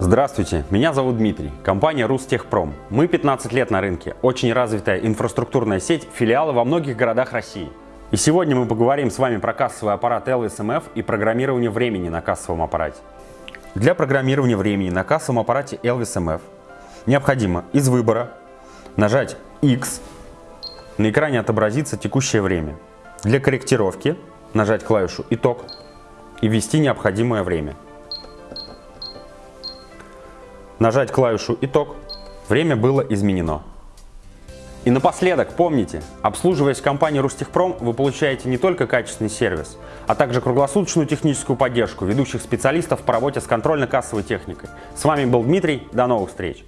Здравствуйте, меня зовут Дмитрий, компания Рустехпром. Мы 15 лет на рынке, очень развитая инфраструктурная сеть, филиалы во многих городах России. И сегодня мы поговорим с вами про кассовый аппарат LSMF и программирование времени на кассовом аппарате. Для программирования времени на кассовом аппарате LSMF необходимо из выбора нажать X, на экране отобразится текущее время. Для корректировки нажать клавишу «Итог» и ввести необходимое время нажать клавишу «Итог», время было изменено. И напоследок, помните, обслуживаясь в компании Рустехпром, вы получаете не только качественный сервис, а также круглосуточную техническую поддержку ведущих специалистов по работе с контрольно-кассовой техникой. С вами был Дмитрий, до новых встреч!